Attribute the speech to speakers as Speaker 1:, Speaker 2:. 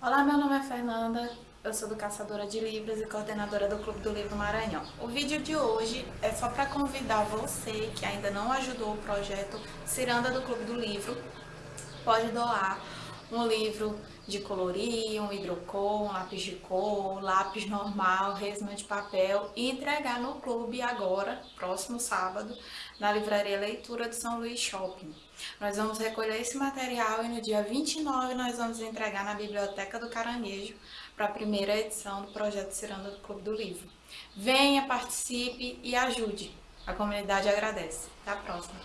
Speaker 1: Olá, meu nome é Fernanda, eu sou do Caçadora de Livros e coordenadora do Clube do Livro Maranhão. O vídeo de hoje é só para convidar você que ainda não ajudou o projeto Ciranda do Clube do Livro, pode doar um livro de colorir, um hidrocor, um lápis de cor, lápis normal, resma de papel e entregar no clube agora, próximo sábado, na livraria Leitura do São Luís Shopping. Nós vamos recolher esse material e no dia 29 nós vamos entregar na Biblioteca do Caranguejo para a primeira edição do projeto Ciranda do Clube do Livro. Venha, participe e ajude. A comunidade agradece. Até a próxima.